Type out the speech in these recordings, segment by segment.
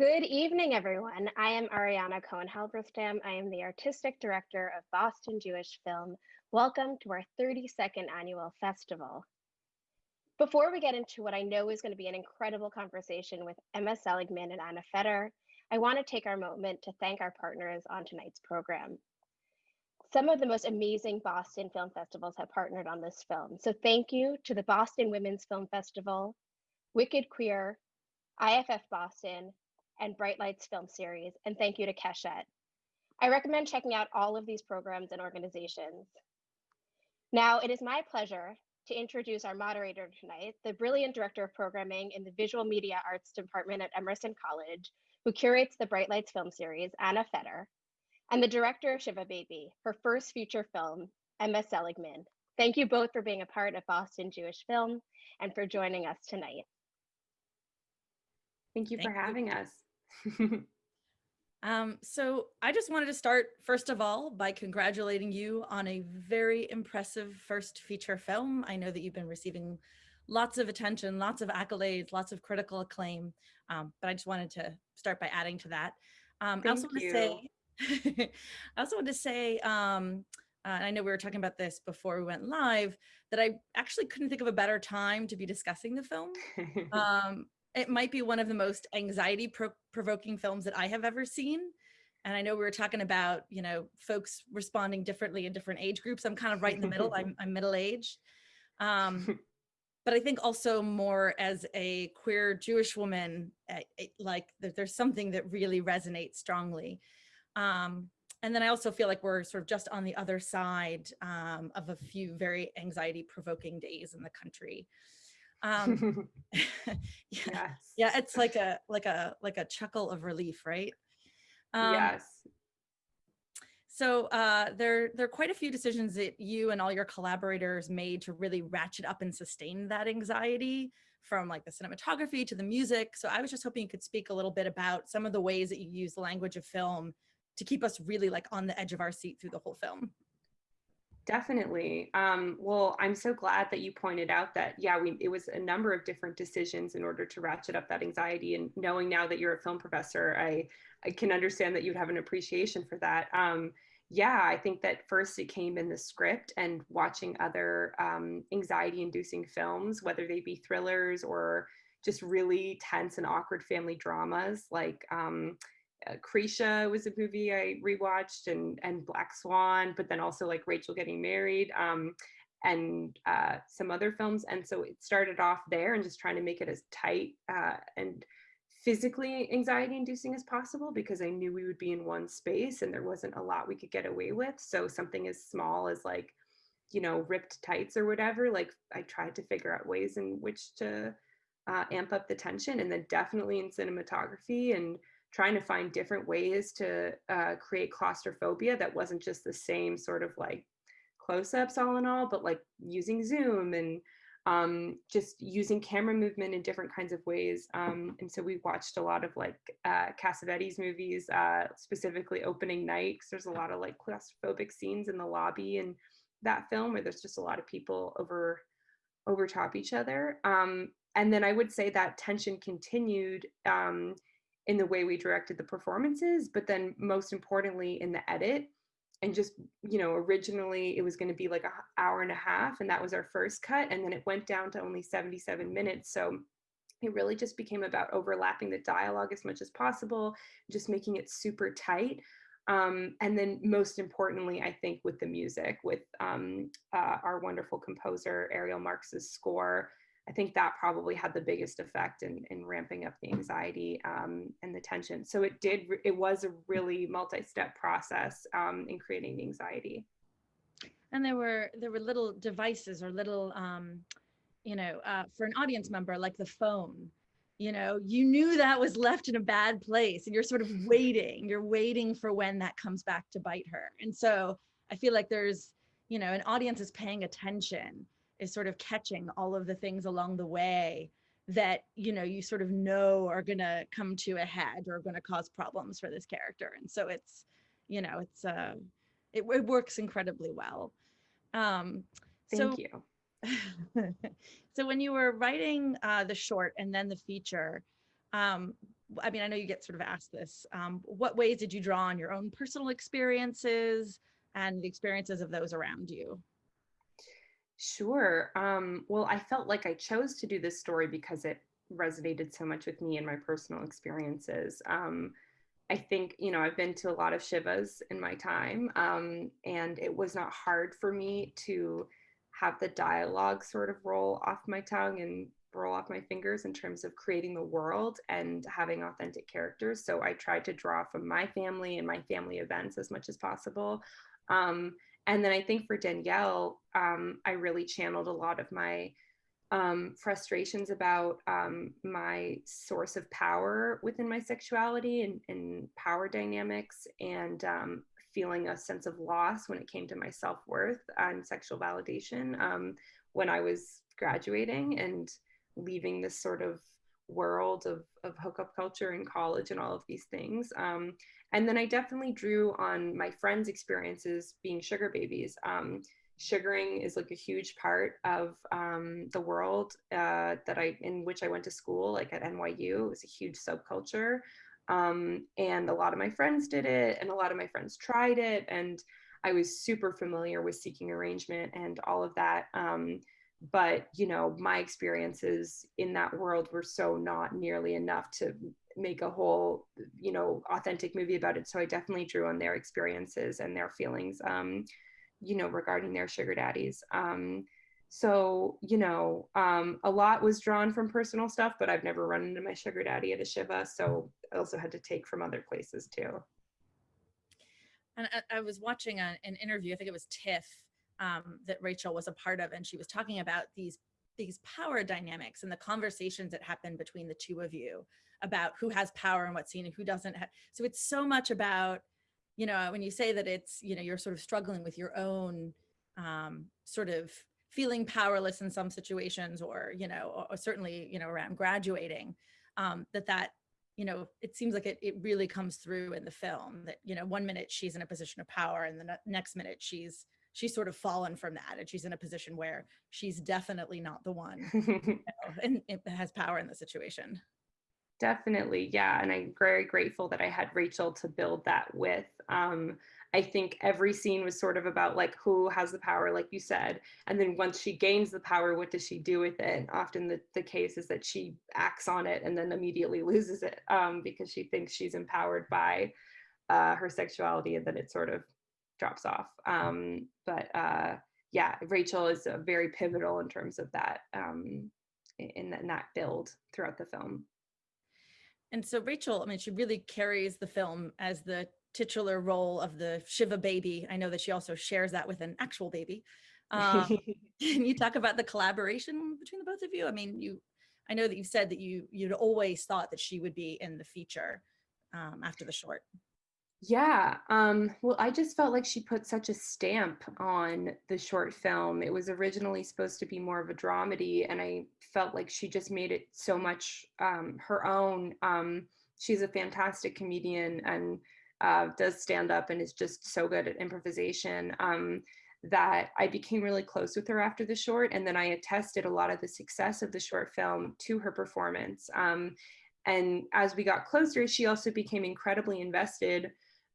Good evening, everyone. I am Ariana Cohen Halberstam. I am the Artistic Director of Boston Jewish Film. Welcome to our 32nd annual festival. Before we get into what I know is going to be an incredible conversation with Emma Seligman and Anna Feder, I want to take our moment to thank our partners on tonight's program. Some of the most amazing Boston film festivals have partnered on this film. So thank you to the Boston Women's Film Festival, Wicked Queer, IFF Boston, and Bright Lights Film Series, and thank you to Keshet. I recommend checking out all of these programs and organizations. Now, it is my pleasure to introduce our moderator tonight, the brilliant Director of Programming in the Visual Media Arts Department at Emerson College, who curates the Bright Lights Film Series, Anna Feder, and the Director of Shiva Baby, her first feature film, Emma Seligman. Thank you both for being a part of Boston Jewish Film and for joining us tonight. Thank you Thank for you. having us. um, so I just wanted to start, first of all, by congratulating you on a very impressive first feature film. I know that you've been receiving lots of attention, lots of accolades, lots of critical acclaim, um, but I just wanted to start by adding to that. Um, I also want to say, I also want to say, um, uh, and I know we were talking about this before we went live, that I actually couldn't think of a better time to be discussing the film. um, it might be one of the most anxiety pro provoking films that I have ever seen. And I know we were talking about, you know, folks responding differently in different age groups. I'm kind of right in the middle. I'm, I'm middle aged. Um, but I think also more as a queer Jewish woman, it, like there's something that really resonates strongly. Um, and then I also feel like we're sort of just on the other side um, of a few very anxiety provoking days in the country um yeah yeah it's like a like a like a chuckle of relief right um, yes so uh, there, there are quite a few decisions that you and all your collaborators made to really ratchet up and sustain that anxiety from like the cinematography to the music. So I was just hoping you could speak a little bit about some of the ways that you use the language of film to keep us really like on the edge of our seat through the whole film. Definitely. Um, well, I'm so glad that you pointed out that, yeah, we, it was a number of different decisions in order to ratchet up that anxiety. And knowing now that you're a film professor, I, I can understand that you'd have an appreciation for that. Um, yeah, I think that first it came in the script and watching other um, anxiety inducing films, whether they be thrillers or just really tense and awkward family dramas like um, uh, was a movie I rewatched and and Black Swan, but then also like Rachel getting married um, and uh, some other films. And so it started off there and just trying to make it as tight uh, and physically anxiety inducing as possible because I knew we would be in one space and there wasn't a lot we could get away with. So something as small as like, you know, ripped tights or whatever, like I tried to figure out ways in which to uh, amp up the tension and then definitely in cinematography and trying to find different ways to uh, create claustrophobia that wasn't just the same sort of like close-ups all in all, but like using Zoom and um, just using camera movement in different kinds of ways. Um, and so we watched a lot of like uh, Cassavetes movies, uh, specifically opening night, because there's a lot of like claustrophobic scenes in the lobby and that film where there's just a lot of people over over top each other. Um, and then I would say that tension continued um, in the way we directed the performances, but then most importantly in the edit. And just, you know, originally it was going to be like an hour and a half, and that was our first cut. And then it went down to only 77 minutes. So it really just became about overlapping the dialogue as much as possible, just making it super tight. Um, and then most importantly, I think with the music, with um, uh, our wonderful composer, Ariel Marx's score, I think that probably had the biggest effect in, in ramping up the anxiety um, and the tension. So it did, it was a really multi-step process um, in creating the anxiety. And there were, there were little devices or little, um, you know, uh, for an audience member, like the phone, you know, you knew that was left in a bad place and you're sort of waiting, you're waiting for when that comes back to bite her. And so I feel like there's, you know, an audience is paying attention is sort of catching all of the things along the way that you know you sort of know are going to come to a head or are going to cause problems for this character and so it's you know it's uh it, it works incredibly well um thank so, you so when you were writing uh the short and then the feature um I mean, I know you get sort of asked this. Um, what ways did you draw on your own personal experiences and the experiences of those around you? Sure. Um, well, I felt like I chose to do this story because it resonated so much with me and my personal experiences. Um, I think, you know, I've been to a lot of Shivas in my time, um, and it was not hard for me to have the dialogue sort of roll off my tongue and roll off my fingers in terms of creating the world and having authentic characters. So I tried to draw from my family and my family events as much as possible. Um, and then I think for Danielle, um, I really channeled a lot of my um, frustrations about um, my source of power within my sexuality and, and power dynamics and um, feeling a sense of loss when it came to my self-worth and sexual validation um, when I was graduating and leaving this sort of world of, of hookup culture in college and all of these things. Um, and then I definitely drew on my friends' experiences being sugar babies. Um, sugaring is like a huge part of um, the world uh, that I in which I went to school, like at NYU. It was a huge subculture, um, and a lot of my friends did it, and a lot of my friends tried it, and I was super familiar with seeking arrangement and all of that. Um, but you know, my experiences in that world were so not nearly enough to make a whole, you know, authentic movie about it. So I definitely drew on their experiences and their feelings. Um, you know, regarding their sugar daddies. Um, so, you know, um, a lot was drawn from personal stuff, but I've never run into my sugar daddy at a Shiva. So I also had to take from other places too. And I, I was watching a, an interview, I think it was TIFF, um, that Rachel was a part of, and she was talking about these these power dynamics and the conversations that happen between the two of you about who has power and what's seen and who doesn't. Have. So it's so much about you know, when you say that it's, you know, you're sort of struggling with your own um, sort of feeling powerless in some situations or, you know, or, or certainly, you know, around graduating, um, that that, you know, it seems like it, it really comes through in the film that, you know, one minute she's in a position of power and the next minute she's, she's sort of fallen from that and she's in a position where she's definitely not the one you know, and it has power in the situation. Definitely, yeah. And I'm very grateful that I had Rachel to build that with. Um, I think every scene was sort of about like who has the power, like you said. And then once she gains the power, what does she do with it? Often the, the case is that she acts on it and then immediately loses it um, because she thinks she's empowered by uh, her sexuality and then it sort of drops off. Um, but uh, yeah, Rachel is very pivotal in terms of that um, in, in that build throughout the film. And so Rachel, I mean, she really carries the film as the titular role of the Shiva baby. I know that she also shares that with an actual baby. Um, can you talk about the collaboration between the both of you? I mean, you, I know that you said that you you'd always thought that she would be in the feature um, after the short. Yeah, um, well, I just felt like she put such a stamp on the short film. It was originally supposed to be more of a dramedy, and I felt like she just made it so much um, her own. Um, she's a fantastic comedian and uh, does stand up and is just so good at improvisation um, that I became really close with her after the short. And then I attested a lot of the success of the short film to her performance. Um, and as we got closer, she also became incredibly invested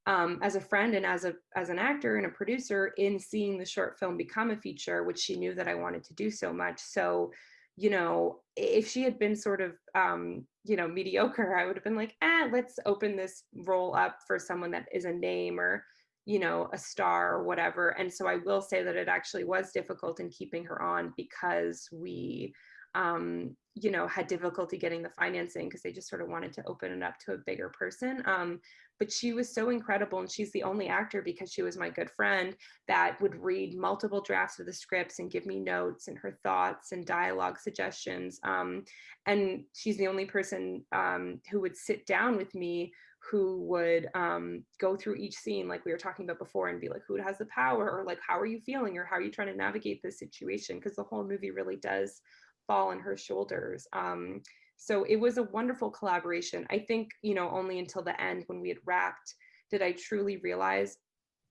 um, as a friend and as a as an actor and a producer in seeing the short film become a feature, which she knew that I wanted to do so much. So, you know, if she had been sort of um, you know mediocre, I would have been like, ah, let's open this role up for someone that is a name or you know a star or whatever. And so I will say that it actually was difficult in keeping her on because we um, you know, had difficulty getting the financing because they just sort of wanted to open it up to a bigger person. Um, but she was so incredible and she's the only actor because she was my good friend that would read multiple drafts of the scripts and give me notes and her thoughts and dialogue suggestions um, and she's the only person um, who would sit down with me who would um, go through each scene like we were talking about before and be like who has the power or like how are you feeling or how are you trying to navigate this situation because the whole movie really does fall on her shoulders um, so it was a wonderful collaboration. I think, you know, only until the end when we had wrapped did I truly realize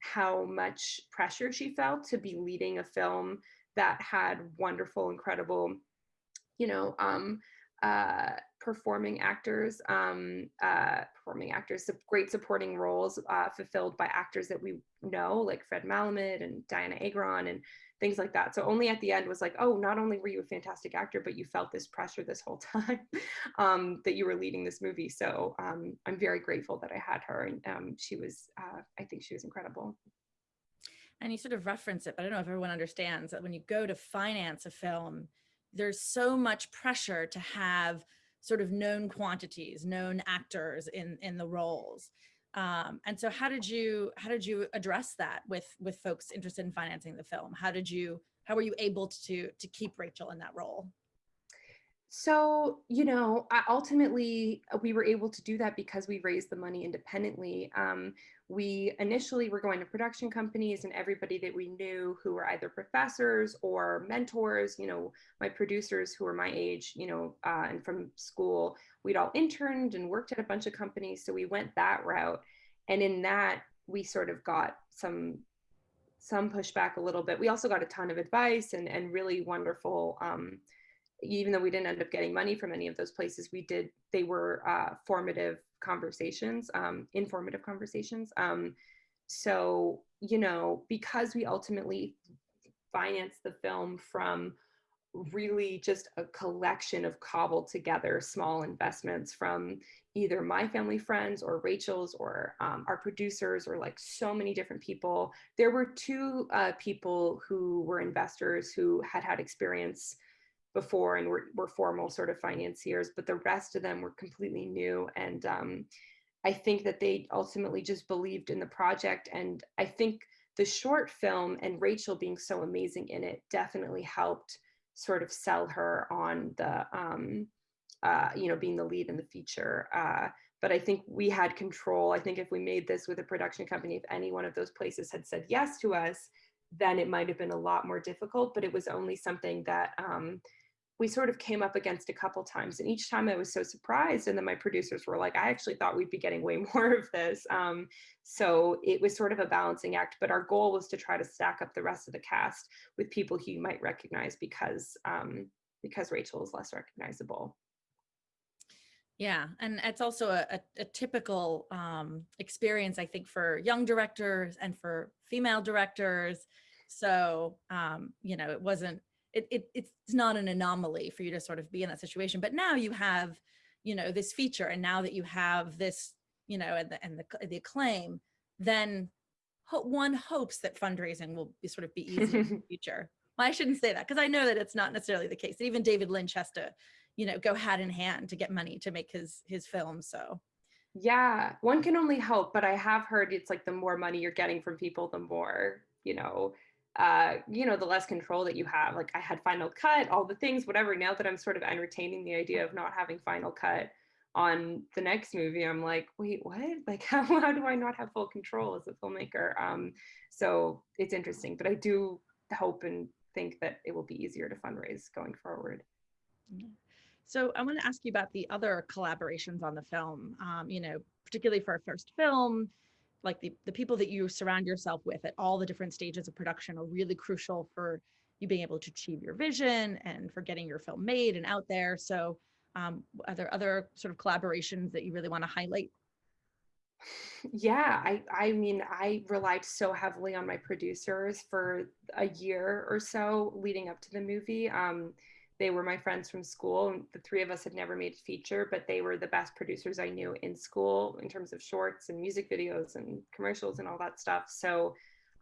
how much pressure she felt to be leading a film that had wonderful, incredible, you know, um, uh, performing actors, um, uh, performing actors, great supporting roles uh, fulfilled by actors that we know, like Fred Melamed and Dianna Agron and things like that. So only at the end was like, oh, not only were you a fantastic actor, but you felt this pressure this whole time um, that you were leading this movie. So um, I'm very grateful that I had her, and um, she was, uh, I think she was incredible. And you sort of reference it, but I don't know if everyone understands that when you go to finance a film, there's so much pressure to have sort of known quantities, known actors in in the roles. Um, and so how did you how did you address that with with folks interested in financing the film? How did you how were you able to to keep Rachel in that role? So, you know, ultimately uh, we were able to do that because we raised the money independently. Um, we initially were going to production companies and everybody that we knew who were either professors or mentors, you know, my producers who were my age, you know, uh, and from school, we'd all interned and worked at a bunch of companies. So we went that route. And in that, we sort of got some some pushback a little bit. We also got a ton of advice and, and really wonderful um, even though we didn't end up getting money from any of those places, we did, they were uh, formative conversations, um, informative conversations. Um, so, you know, because we ultimately finance the film from really just a collection of cobbled together small investments from either my family friends or Rachel's or um, our producers or like so many different people. There were two uh, people who were investors who had had experience before and were, were formal sort of financiers, but the rest of them were completely new. And um, I think that they ultimately just believed in the project. And I think the short film and Rachel being so amazing in it definitely helped sort of sell her on the, um, uh, you know, being the lead in the feature. Uh, but I think we had control. I think if we made this with a production company, if any one of those places had said yes to us, then it might have been a lot more difficult. But it was only something that um, we sort of came up against a couple times and each time i was so surprised and then my producers were like i actually thought we'd be getting way more of this um, so it was sort of a balancing act but our goal was to try to stack up the rest of the cast with people who you might recognize because um, because rachel is less recognizable yeah, and it's also a, a, a typical um, experience, I think, for young directors and for female directors. So, um, you know, it wasn't it, it, it's not an anomaly for you to sort of be in that situation. But now you have, you know, this feature and now that you have this, you know, and the, and the, the acclaim, then ho one hopes that fundraising will be sort of be easy in the future. Well, I shouldn't say that because I know that it's not necessarily the case. Even David Lynch has to, you know, go hand in hand to get money to make his his film. So yeah, one can only hope, but I have heard it's like the more money you're getting from people, the more, you know, uh, you know, the less control that you have. Like I had Final Cut, all the things, whatever. Now that I'm sort of entertaining the idea of not having Final Cut on the next movie, I'm like, wait, what? Like, how, how do I not have full control as a filmmaker? Um, so it's interesting, but I do hope and think that it will be easier to fundraise going forward. So I want to ask you about the other collaborations on the film, um, you know, particularly for a first film, like the, the people that you surround yourself with at all the different stages of production are really crucial for you being able to achieve your vision and for getting your film made and out there. So um, are there other sort of collaborations that you really want to highlight? Yeah, I, I mean, I relied so heavily on my producers for a year or so leading up to the movie. Um, they were my friends from school. And the three of us had never made a feature, but they were the best producers I knew in school in terms of shorts and music videos and commercials and all that stuff. So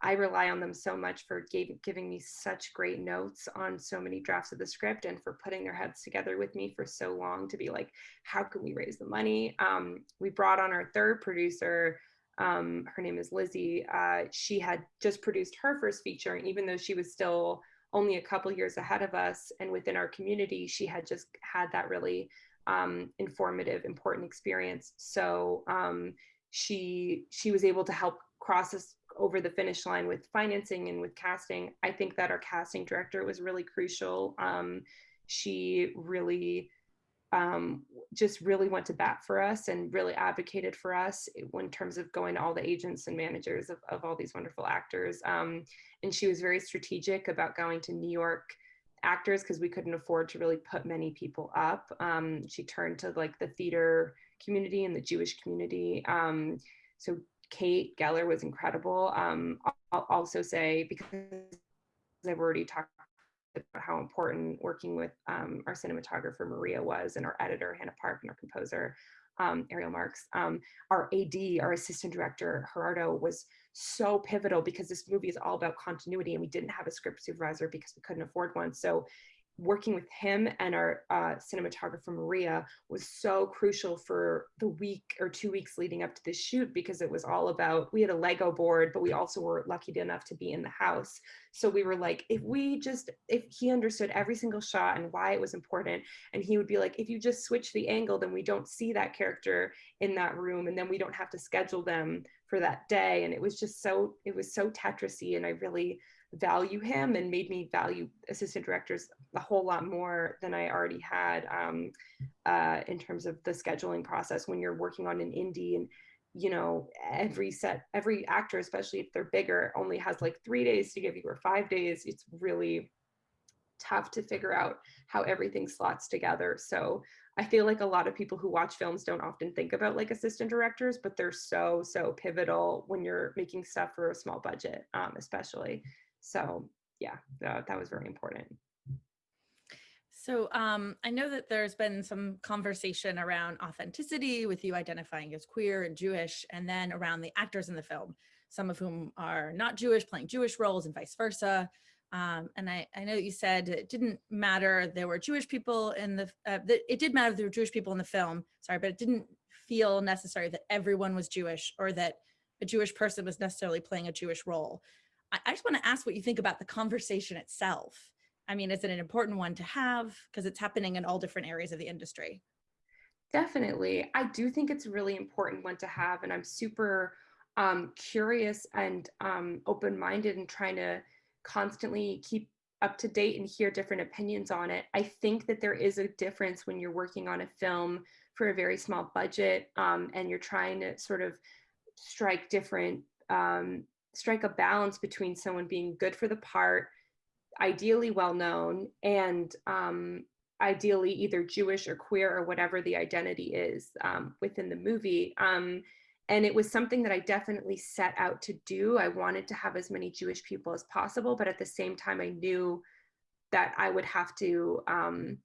I rely on them so much for gave, giving me such great notes on so many drafts of the script and for putting their heads together with me for so long to be like, how can we raise the money? Um, we brought on our third producer. Um, her name is Lizzie. Uh, she had just produced her first feature, and even though she was still only a couple years ahead of us and within our community she had just had that really um, informative important experience. So um, she she was able to help cross us over the finish line with financing and with casting. I think that our casting director was really crucial. Um, she really um, just really went to bat for us and really advocated for us in terms of going to all the agents and managers of, of all these wonderful actors. Um, and she was very strategic about going to New York actors because we couldn't afford to really put many people up. Um, she turned to like the theater community and the Jewish community. Um, so Kate Geller was incredible. Um, I'll also say because I've already talked how important working with um, our cinematographer Maria was and our editor Hannah Park and our composer um, Ariel Marx. Um, our AD, our assistant director Gerardo was so pivotal because this movie is all about continuity and we didn't have a script supervisor because we couldn't afford one. So working with him and our uh, cinematographer Maria was so crucial for the week or two weeks leading up to the shoot because it was all about we had a Lego board, but we also were lucky enough to be in the house. So we were like, if we just if he understood every single shot and why it was important, and he would be like, if you just switch the angle, then we don't see that character in that room, and then we don't have to schedule them for that day. And it was just so it was so Tetrisy, and I really value him and made me value assistant directors a whole lot more than I already had um, uh, in terms of the scheduling process when you're working on an indie and you know every set every actor especially if they're bigger only has like three days to give you or five days. It's really tough to figure out how everything slots together. So i feel like a lot of people who watch films don't often think about like assistant directors but they're so so pivotal when you're making stuff for a small budget um, especially so yeah, that, that was very important. So um, I know that there's been some conversation around authenticity with you identifying as queer and Jewish, and then around the actors in the film, some of whom are not Jewish, playing Jewish roles and vice versa. Um, and I, I know you said it didn't matter there were Jewish people in the, uh, that it did matter there were Jewish people in the film, sorry, but it didn't feel necessary that everyone was Jewish or that a Jewish person was necessarily playing a Jewish role. I just want to ask what you think about the conversation itself. I mean, is it an important one to have? Because it's happening in all different areas of the industry. Definitely. I do think it's a really important one to have. And I'm super um, curious and um, open minded and trying to constantly keep up to date and hear different opinions on it. I think that there is a difference when you're working on a film for a very small budget um, and you're trying to sort of strike different um, strike a balance between someone being good for the part, ideally well known, and um, ideally either Jewish or queer or whatever the identity is um, within the movie. Um, and it was something that I definitely set out to do. I wanted to have as many Jewish people as possible, but at the same time, I knew that I would have to um,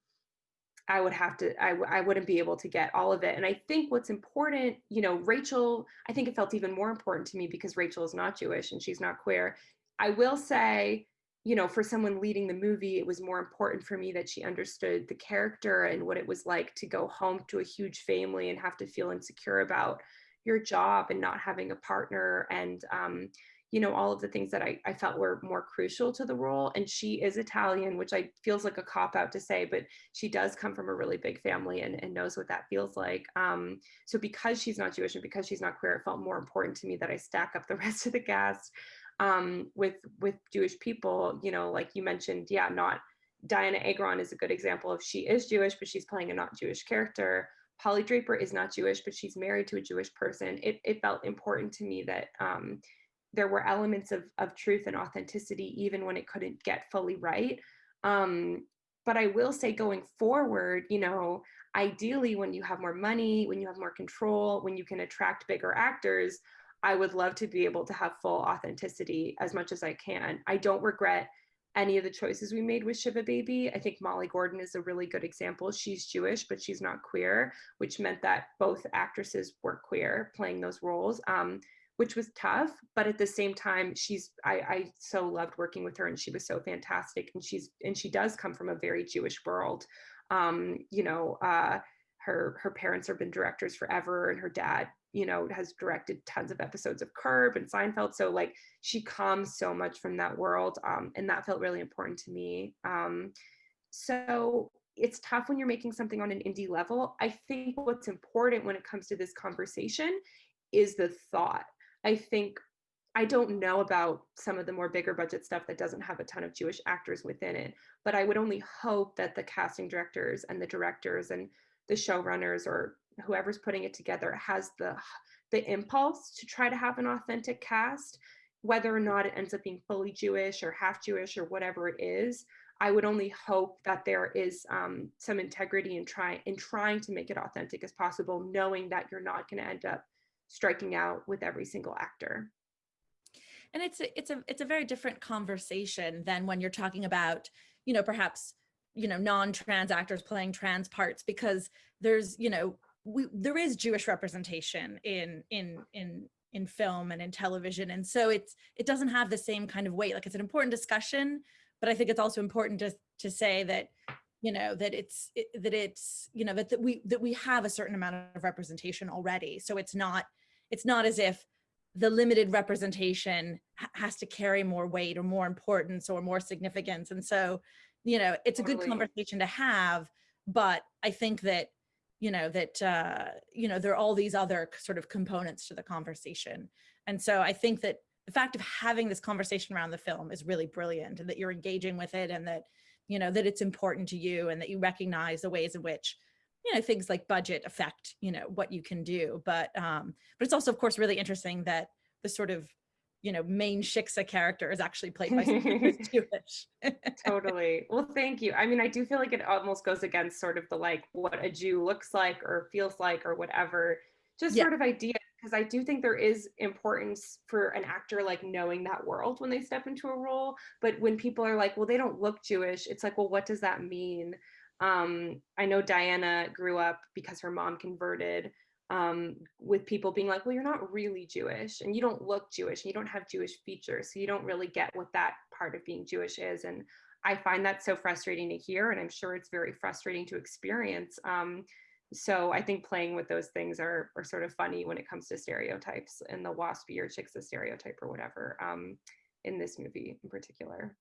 I would have to, I, I wouldn't be able to get all of it. And I think what's important, you know, Rachel, I think it felt even more important to me because Rachel is not Jewish and she's not queer. I will say, you know, for someone leading the movie, it was more important for me that she understood the character and what it was like to go home to a huge family and have to feel insecure about your job and not having a partner and um, you know, all of the things that I, I felt were more crucial to the role. And she is Italian, which I feels like a cop out to say, but she does come from a really big family and, and knows what that feels like. Um, so because she's not Jewish and because she's not queer, it felt more important to me that I stack up the rest of the cast um, with with Jewish people. You know, like you mentioned, yeah, not Dianna Agron is a good example of she is Jewish, but she's playing a not Jewish character. Polly Draper is not Jewish, but she's married to a Jewish person. It, it felt important to me that um, there were elements of, of truth and authenticity even when it couldn't get fully right um, but i will say going forward you know ideally when you have more money when you have more control when you can attract bigger actors i would love to be able to have full authenticity as much as i can i don't regret any of the choices we made with Shiva Baby. I think Molly Gordon is a really good example. She's Jewish, but she's not queer, which meant that both actresses were queer playing those roles. Um, which was tough but at the same time she's I, I so loved working with her and she was so fantastic and she's and she does come from a very jewish world. Um you know uh her her parents have been directors forever and her dad you know has directed tons of episodes of curb and seinfeld so like she comes so much from that world um and that felt really important to me. Um so it's tough when you're making something on an indie level. I think what's important when it comes to this conversation is the thought I think I don't know about some of the more bigger budget stuff that doesn't have a ton of Jewish actors within it, but I would only hope that the casting directors and the directors and the showrunners or whoever's putting it together has the the impulse to try to have an authentic cast, whether or not it ends up being fully Jewish or half Jewish or whatever it is. I would only hope that there is um, some integrity in trying in trying to make it authentic as possible, knowing that you're not going to end up striking out with every single actor. And it's a, it's a it's a very different conversation than when you're talking about, you know, perhaps you know non-trans actors playing trans parts because there's you know we there is Jewish representation in in in in film and in television. And so it's it doesn't have the same kind of weight. Like it's an important discussion but I think it's also important to to say that you know that it's it, that it's you know that, that we that we have a certain amount of representation already. So it's not it's not as if the limited representation has to carry more weight or more importance or more significance and so you know it's totally. a good conversation to have but i think that you know that uh you know there are all these other sort of components to the conversation and so i think that the fact of having this conversation around the film is really brilliant and that you're engaging with it and that, you know, that it's important to you and that you recognize the ways in which, you know, things like budget affect, you know, what you can do. But, um, but it's also, of course, really interesting that the sort of, you know, main Shiksa character is actually played by someone who's Jewish. totally. Well, thank you. I mean, I do feel like it almost goes against sort of the like what a Jew looks like or feels like or whatever, just yeah. sort of idea because I do think there is importance for an actor like knowing that world when they step into a role. But when people are like, well, they don't look Jewish, it's like, well, what does that mean? Um, I know Diana grew up because her mom converted um, with people being like, well, you're not really Jewish and you don't look Jewish and you don't have Jewish features. So you don't really get what that part of being Jewish is. And I find that so frustrating to hear. And I'm sure it's very frustrating to experience. Um, so I think playing with those things are, are sort of funny when it comes to stereotypes and the waspy or shiksa stereotype or whatever um, in this movie in particular.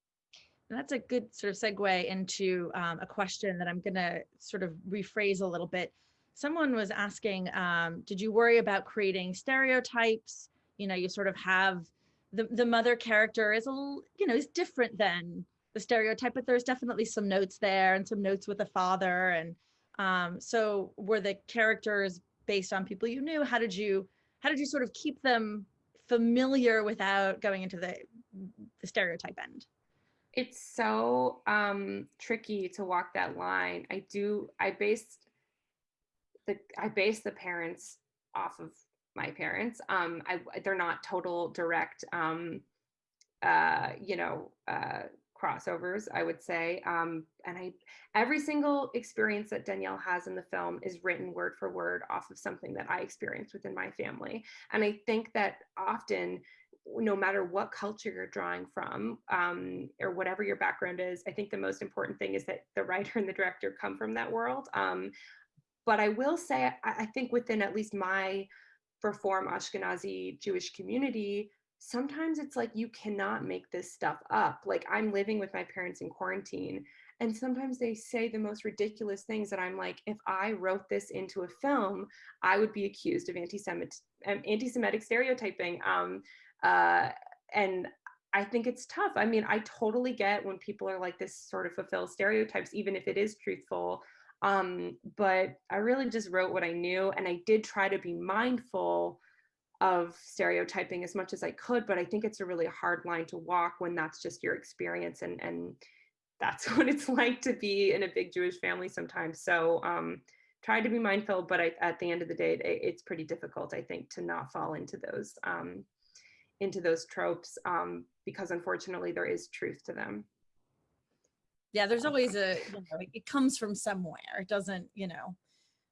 That's a good sort of segue into um, a question that I'm going to sort of rephrase a little bit. Someone was asking, um, did you worry about creating stereotypes? You know, you sort of have the, the mother character is a you know, is different than the stereotype, but there's definitely some notes there and some notes with the father and um, so were the characters based on people you knew? How did you how did you sort of keep them familiar without going into the the stereotype end? It's so um, tricky to walk that line. I do. I based the I base the parents off of my parents. Um, I they're not total direct. Um, uh, you know, uh, crossovers, I would say. Um, and I, every single experience that Danielle has in the film is written word for word off of something that I experienced within my family. And I think that often, no matter what culture you're drawing from um, or whatever your background is, I think the most important thing is that the writer and the director come from that world. Um, but I will say, I, I think within at least my Reform Ashkenazi Jewish community, sometimes it's like you cannot make this stuff up. Like I'm living with my parents in quarantine and sometimes they say the most ridiculous things that I'm like, if I wrote this into a film, I would be accused of anti-Semitic, um, anti-Semitic stereotyping. Um, uh, and I think it's tough. I mean, I totally get when people are like this sort of fulfill stereotypes, even if it is truthful. Um, but I really just wrote what I knew and I did try to be mindful of stereotyping as much as I could, but I think it's a really hard line to walk when that's just your experience and and that's what it's like to be in a big Jewish family sometimes. So um, try to be mindful, but I, at the end of the day, it, it's pretty difficult, I think, to not fall into those um, into those tropes um, because unfortunately there is truth to them. Yeah, there's always a, you know, it comes from somewhere. It doesn't, you know,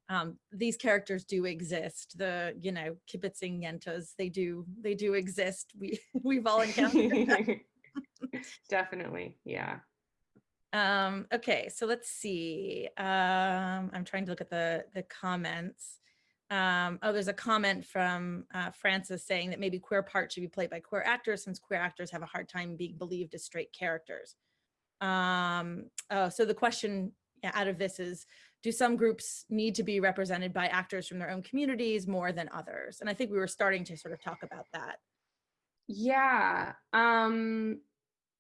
um, these characters do exist. The you know kibitzing yentas, they do they do exist. We we've all encountered Definitely, yeah. Um, okay, so let's see. Um, I'm trying to look at the the comments. Um, oh, there's a comment from uh, Francis saying that maybe queer parts should be played by queer actors since queer actors have a hard time being believed as straight characters. Um, oh, so the question out of this is, do some groups need to be represented by actors from their own communities more than others? And I think we were starting to sort of talk about that. Yeah, um,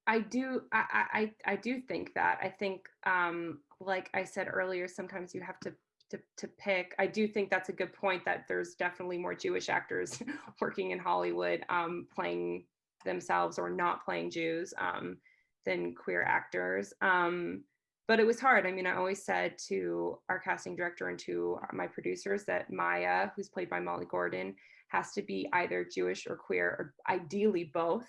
I do. I, I I do think that. I think, um, like I said earlier, sometimes you have to to, to pick. I do think that's a good point that there's definitely more Jewish actors working in Hollywood um, playing themselves or not playing Jews. Um, than queer actors. Um, but it was hard. I mean, I always said to our casting director and to my producers that Maya, who's played by Molly Gordon, has to be either Jewish or queer, or ideally both.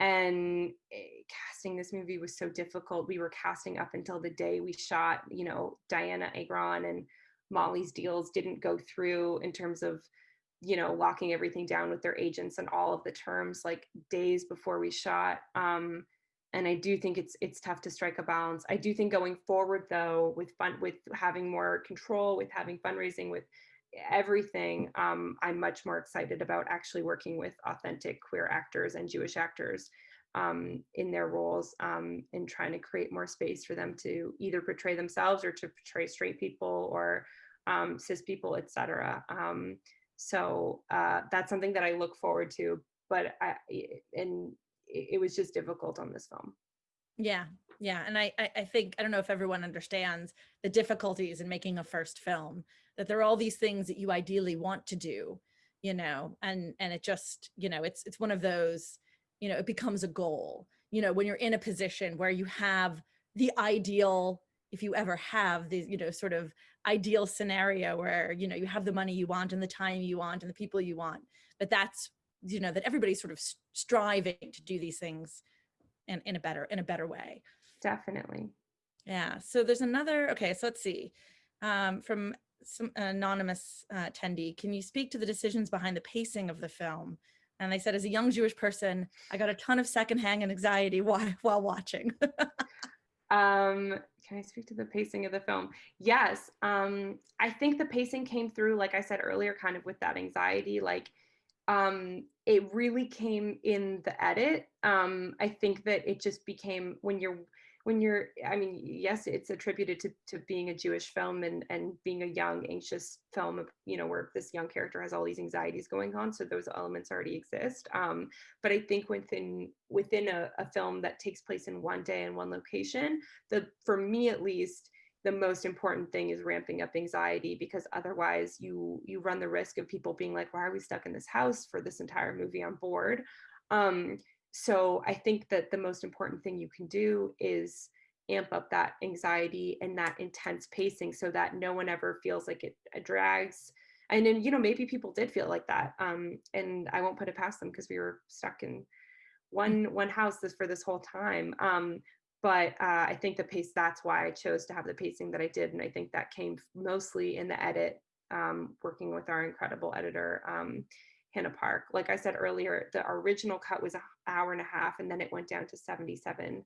And eh, casting this movie was so difficult. We were casting up until the day we shot. You know, Dianna Agron and Molly's deals didn't go through in terms of you know locking everything down with their agents and all of the terms like days before we shot um and i do think it's it's tough to strike a balance i do think going forward though with fun with having more control with having fundraising with everything um i'm much more excited about actually working with authentic queer actors and jewish actors um, in their roles um, trying to create more space for them to either portray themselves or to portray straight people or um, cis people, etc. Um, so uh, that's something that I look forward to, but I, and it was just difficult on this film. Yeah, yeah, and I, I think I don't know if everyone understands the difficulties in making a first film. That there are all these things that you ideally want to do, you know, and and it just you know it's it's one of those, you know, it becomes a goal. You know, when you're in a position where you have the ideal, if you ever have the, you know, sort of ideal scenario where you know you have the money you want and the time you want and the people you want but that's you know that everybody's sort of striving to do these things in, in a better in a better way definitely yeah so there's another okay so let's see um, from some anonymous uh, attendee can you speak to the decisions behind the pacing of the film and they said as a young jewish person i got a ton of secondhand anxiety while, while watching um can I speak to the pacing of the film? Yes. Um, I think the pacing came through, like I said earlier, kind of with that anxiety. Like um, it really came in the edit. Um, I think that it just became when you're when you're i mean yes it's attributed to, to being a jewish film and and being a young anxious film you know where this young character has all these anxieties going on so those elements already exist. Um, but i think within within a, a film that takes place in one day in one location the for me at least the most important thing is ramping up anxiety because otherwise you you run the risk of people being like why are we stuck in this house for this entire movie on board? Um, so I think that the most important thing you can do is amp up that anxiety and that intense pacing so that no one ever feels like it, it drags. And then, you know, maybe people did feel like that. Um, and I won't put it past them because we were stuck in one mm. one house this for this whole time. Um, but uh, I think the pace, that's why I chose to have the pacing that I did. And I think that came mostly in the edit, um, working with our incredible editor. Hannah Park. Like I said earlier, the original cut was an hour and a half and then it went down to 77,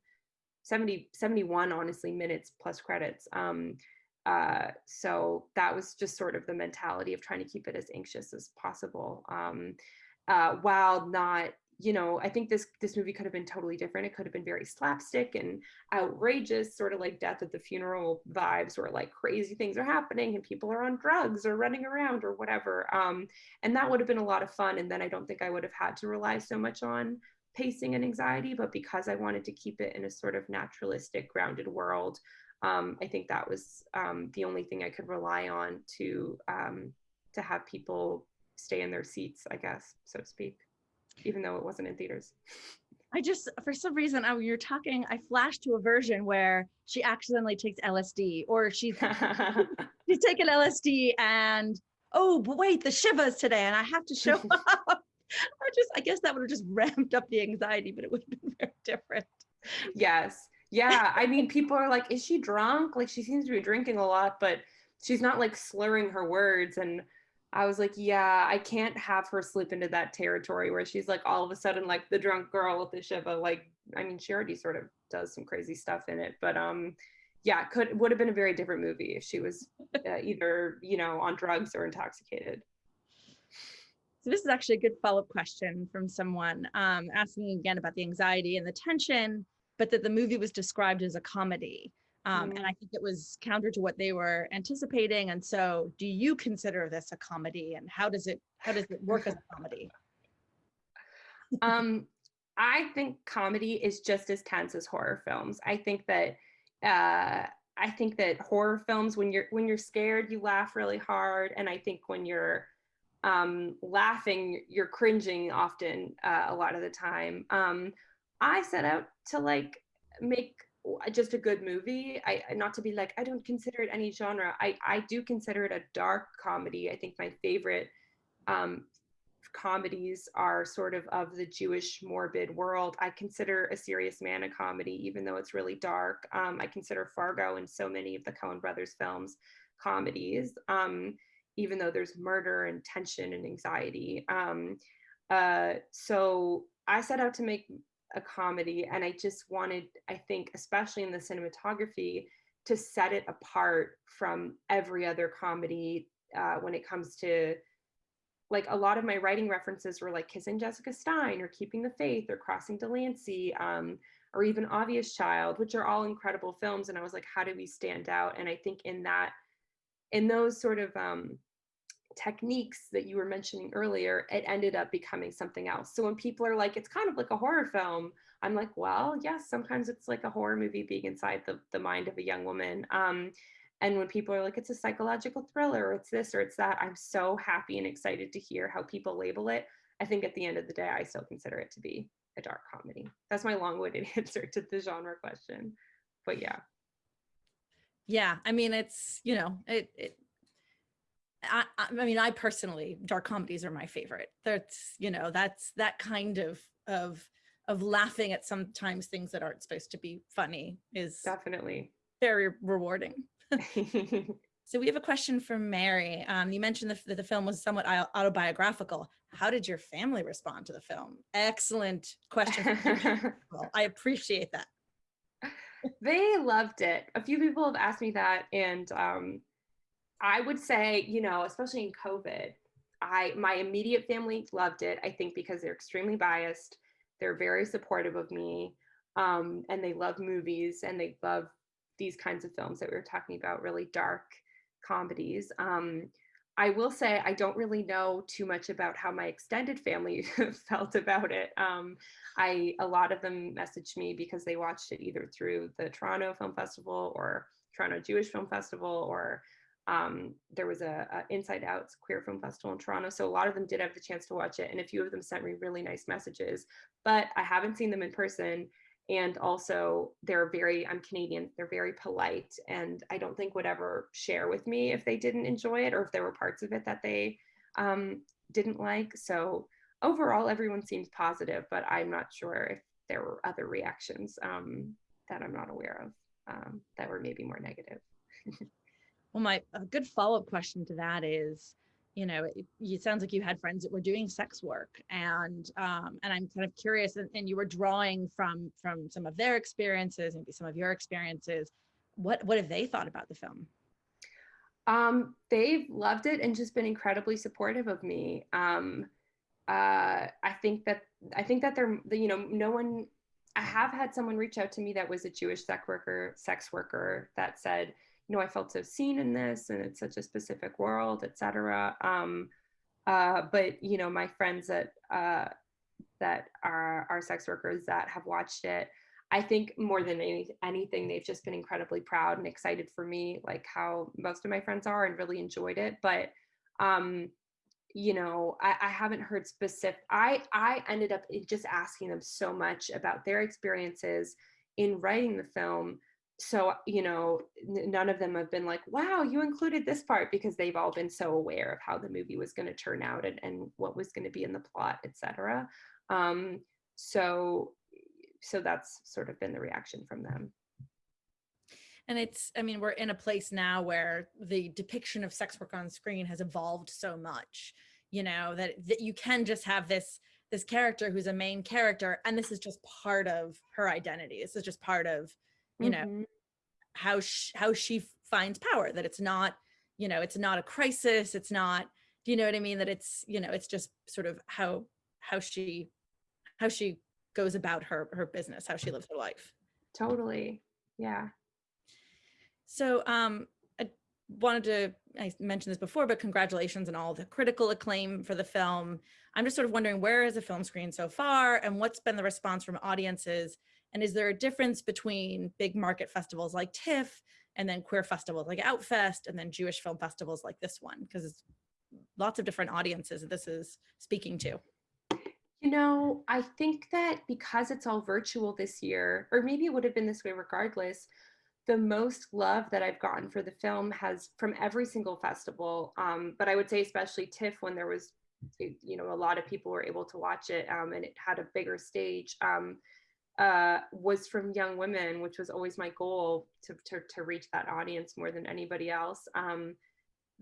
70, 71, honestly, minutes plus credits. Um, uh, so that was just sort of the mentality of trying to keep it as anxious as possible um, uh, while not you know, I think this this movie could have been totally different. It could have been very slapstick and outrageous, sort of like Death at the Funeral vibes, where like crazy things are happening and people are on drugs or running around or whatever. Um, and that would have been a lot of fun. And then I don't think I would have had to rely so much on pacing and anxiety. But because I wanted to keep it in a sort of naturalistic, grounded world, um, I think that was um, the only thing I could rely on to um, to have people stay in their seats, I guess, so to speak even though it wasn't in theaters. I just, for some reason, I, you're talking, I flashed to a version where she accidentally takes LSD or she's, she's taken LSD and, oh, but wait, the Shiva's today and I have to show up. I just, I guess that would have just ramped up the anxiety, but it would have been very different. Yes. Yeah. I mean, people are like, is she drunk? Like she seems to be drinking a lot, but she's not like slurring her words. And I was like, yeah, I can't have her slip into that territory where she's like all of a sudden like the drunk girl with the Shiva. Like, I mean, she already sort of does some crazy stuff in it, but um, yeah, could would have been a very different movie if she was uh, either you know on drugs or intoxicated. So this is actually a good follow-up question from someone um, asking again about the anxiety and the tension, but that the movie was described as a comedy. Um, mm. And I think it was counter to what they were anticipating. And so, do you consider this a comedy, and how does it how does it work as a comedy? um, I think comedy is just as tense as horror films. I think that uh, I think that horror films, when you're when you're scared, you laugh really hard, and I think when you're um, laughing, you're cringing often uh, a lot of the time. Um, I set out to like make just a good movie. I not to be like I don't consider it any genre. I I do consider it a dark comedy. I think my favorite um, comedies are sort of of the Jewish morbid world. I consider A Serious Man a comedy, even though it's really dark. Um, I consider Fargo and so many of the Coen brothers films comedies, um, even though there's murder and tension and anxiety. Um, uh, so I set out to make a comedy and I just wanted, I think, especially in the cinematography, to set it apart from every other comedy uh, when it comes to like a lot of my writing references were like kissing Jessica Stein or keeping the faith or crossing Delancey um, or even obvious child which are all incredible films and I was like how do we stand out? And I think in that in those sort of um, techniques that you were mentioning earlier, it ended up becoming something else. So when people are like, it's kind of like a horror film, I'm like, well, yes, sometimes it's like a horror movie being inside the, the mind of a young woman. Um, and when people are like, it's a psychological thriller, or it's this or it's that, I'm so happy and excited to hear how people label it. I think at the end of the day, I still consider it to be a dark comedy. That's my long-winded answer to the genre question. But yeah. Yeah, I mean, it's, you know, it, it I, I mean, I personally, dark comedies are my favorite. That's, you know, that's that kind of, of, of laughing at sometimes things that aren't supposed to be funny is definitely very rewarding. so we have a question from Mary. Um, you mentioned that the, the film was somewhat autobiographical. How did your family respond to the film? Excellent question. well, I appreciate that. they loved it. A few people have asked me that and um, I would say, you know, especially in COVID, I my immediate family loved it. I think because they're extremely biased, they're very supportive of me, um, and they love movies and they love these kinds of films that we were talking about, really dark comedies. Um, I will say I don't really know too much about how my extended family felt about it. Um, I a lot of them messaged me because they watched it either through the Toronto Film Festival or Toronto Jewish Film Festival or um, there was a, a, Inside Out's queer film festival in Toronto. So a lot of them did have the chance to watch it. And a few of them sent me really nice messages, but I haven't seen them in person. And also they're very, I'm Canadian, they're very polite. And I don't think would ever share with me if they didn't enjoy it or if there were parts of it that they um, didn't like. So overall, everyone seems positive, but I'm not sure if there were other reactions um, that I'm not aware of um, that were maybe more negative. Well, my a good follow-up question to that is, you know, it, it, sounds like you had friends that were doing sex work, and um, and I'm kind of curious, and, and you were drawing from from some of their experiences, maybe some of your experiences. What what have they thought about the film? Um, they've loved it and just been incredibly supportive of me. Um, uh, I think that I think that they're you know no one. I have had someone reach out to me that was a Jewish sex worker, sex worker that said, you know, I felt so seen in this and it's such a specific world, etc. Um, uh, but you know, my friends that uh, that are are sex workers that have watched it, I think more than any, anything, they've just been incredibly proud and excited for me, like how most of my friends are, and really enjoyed it. But um, you know, I, I haven't heard specific. I I ended up just asking them so much about their experiences in writing the film so you know none of them have been like wow you included this part because they've all been so aware of how the movie was going to turn out and, and what was going to be in the plot etc um, so so that's sort of been the reaction from them. And it's i mean we're in a place now where the depiction of sex work on screen has evolved so much you know that, that you can just have this this character who's a main character and this is just part of her identity. This is just part of you know mm -hmm. How she, how she finds power that it's not you know it's not a crisis it's not do you know what i mean? That it's you know it's just sort of how how she how she goes about her her business how she lives her life. Totally. Yeah. So um i wanted to i mentioned this before but congratulations on all the critical acclaim for the film. I'm just sort of wondering where is the film screen so far and what's been the response from audiences and is there a difference between big market festivals like TIFF and then queer festivals like Outfest and then Jewish film festivals like this one? Because it's lots of different audiences this is speaking to. You know, I think that because it's all virtual this year, or maybe it would have been this way regardless, the most love that I've gotten for the film has from every single festival. Um, but I would say especially TIFF when there was, you know, a lot of people were able to watch it um, and it had a bigger stage. Um, uh, was from young women, which was always my goal to, to, to reach that audience more than anybody else. Um,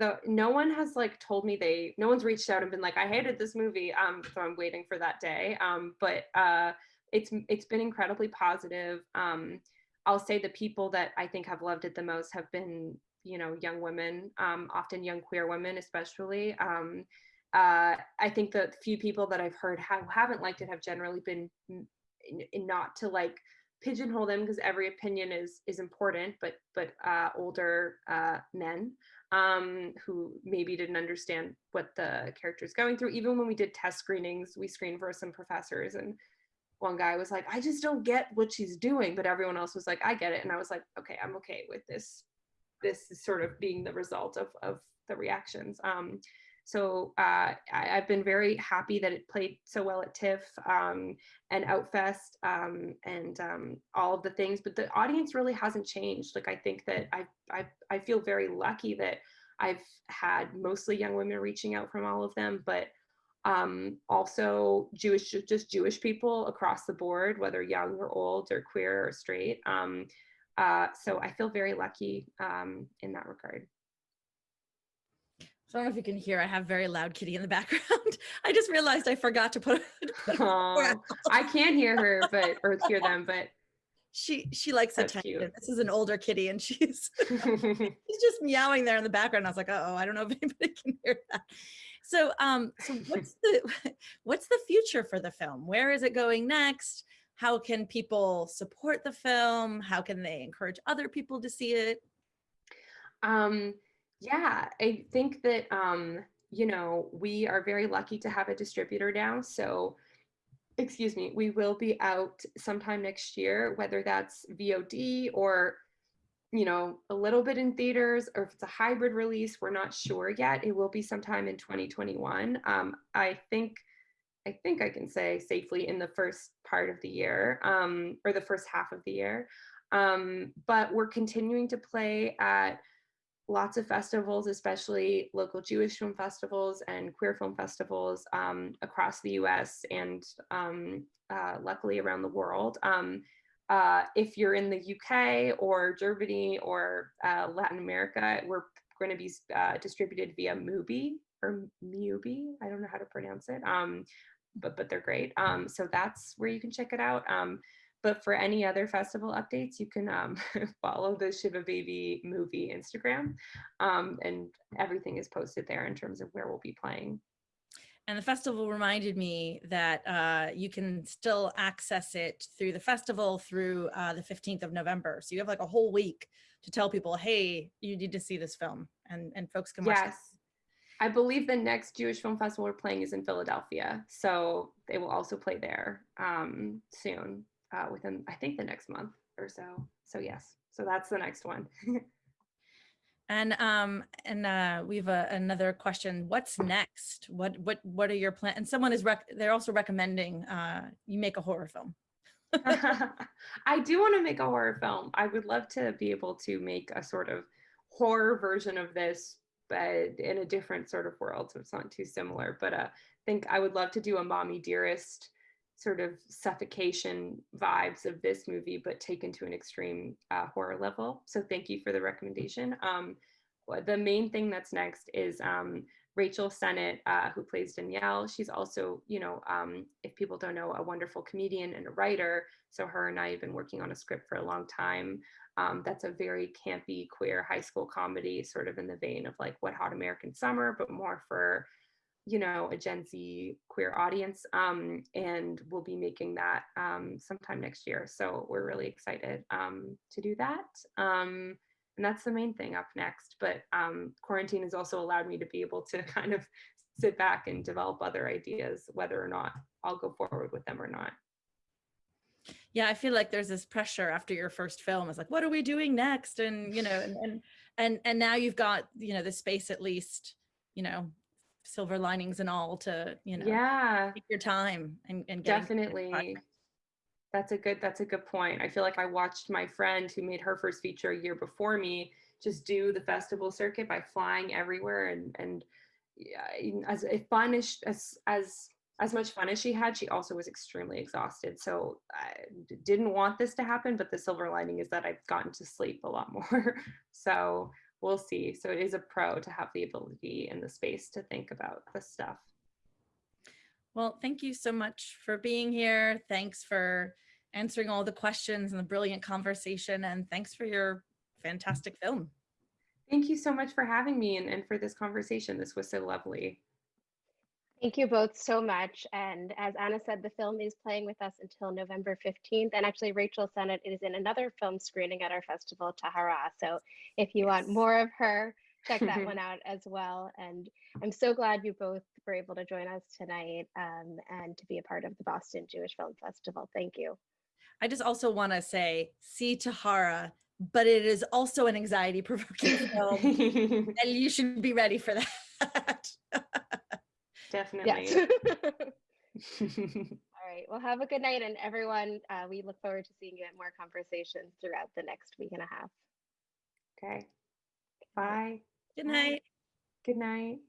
the no one has like told me they no one's reached out and been like I hated this movie um so I'm waiting for that day. Um but uh it's it's been incredibly positive. Um I'll say the people that I think have loved it the most have been you know young women um often young queer women especially. Um uh I think the few people that I've heard have, haven't liked it have generally been not to like pigeonhole them because every opinion is is important but but uh older uh men um, who maybe didn't understand what the character is going through. Even when we did test screenings, we screened for some professors and one guy was like, I just don't get what she's doing. But everyone else was like, I get it. And I was like, okay, I'm okay with this. This is sort of being the result of, of the reactions. Um, so uh, I, have been very happy that it played so well at TIFF um, and Outfest um, and um, all of the things, but the audience really hasn't changed. Like I think that I, I, I feel very lucky that I've had mostly young women reaching out from all of them, but um, also Jewish, just Jewish people across the board, whether young or old or queer or straight. Um, uh, so I feel very lucky um, in that regard. I don't know if you can hear, I have very loud kitty in the background. I just realized I forgot to put, oh, I can't hear her, but, or hear them, but. She, she likes That's attention. Cute. This is an older kitty and she's, she's just meowing there in the background. I was like, uh oh, I don't know if anybody can hear that. So, um, so what's the, what's the future for the film? Where is it going next? How can people support the film? How can they encourage other people to see it? Um, yeah, I think that, um, you know, we are very lucky to have a distributor now. So, excuse me, we will be out sometime next year, whether that's VOD or, you know, a little bit in theaters or if it's a hybrid release, we're not sure yet. It will be sometime in 2021. Um, I think. I think I can say safely in the first part of the year um, or the first half of the year. Um, but we're continuing to play at lots of festivals, especially local Jewish film festivals and queer film festivals um, across the US and um, uh, luckily around the world. Um, uh, if you're in the UK or Germany or uh, Latin America, we're going to be uh, distributed via Mubi or Mubi. I don't know how to pronounce it, um, but but they're great. Um, so that's where you can check it out. But for any other festival updates, you can um, follow the Shiva Baby movie Instagram. Um, and everything is posted there in terms of where we'll be playing. And the festival reminded me that uh, you can still access it through the festival through uh, the 15th of November. So you have like a whole week to tell people, hey, you need to see this film and, and folks can watch yes. I believe the next Jewish Film Festival we're playing is in Philadelphia. So they will also play there um, soon uh, within I think the next month or so. So yes, so that's the next one. and um and uh we have a, another question. What's next? What what what are your plans? And someone is rec they're also recommending uh you make a horror film. I do want to make a horror film. I would love to be able to make a sort of horror version of this, but in a different sort of world, so it's not too similar. But uh, I think I would love to do a mommy dearest sort of suffocation vibes of this movie, but taken to an extreme uh, horror level. So thank you for the recommendation. Um, the main thing that's next is um, Rachel Sennott, uh, who plays Danielle. She's also, you know, um, if people don't know, a wonderful comedian and a writer. So her and I have been working on a script for a long time. Um, that's a very campy queer high school comedy, sort of in the vein of like Wet Hot American Summer, but more for you know, a Gen Z queer audience. Um, and we'll be making that um, sometime next year. So we're really excited um, to do that. Um, and that's the main thing up next. But um, quarantine has also allowed me to be able to kind of sit back and develop other ideas, whether or not I'll go forward with them or not. Yeah, I feel like there's this pressure after your first film. It's like, what are we doing next? And you know, and and and, and now you've got you know the space at least, you know, silver linings and all to, you know, Yeah, take your time and, and getting to the end definitely. That's a good, that's a good point. I feel like I watched my friend who made her first feature a year before me just do the festival circuit by flying everywhere and, and yeah, as fun as, as, as, as much fun as she had, she also was extremely exhausted. So I didn't want this to happen, but the silver lining is that I've gotten to sleep a lot more. so we'll see. So it is a pro to have the ability and the space to think about this stuff. Well, thank you so much for being here. Thanks for answering all the questions and the brilliant conversation. And thanks for your fantastic film. Thank you so much for having me and, and for this conversation. This was so lovely. Thank you both so much. And as Anna said, the film is playing with us until November 15th. And actually, Rachel Sennott is in another film screening at our festival, Tahara. So if you want more of her, check that one out as well. And I'm so glad you both were able to join us tonight um, and to be a part of the Boston Jewish Film Festival. Thank you. I just also want to say, see Tahara, but it is also an anxiety provoking film. and you should be ready for that. Definitely. Yes. All right. Well, have a good night. And everyone, uh, we look forward to seeing you at more conversations throughout the next week and a half. okay. Bye. Good night. Good night.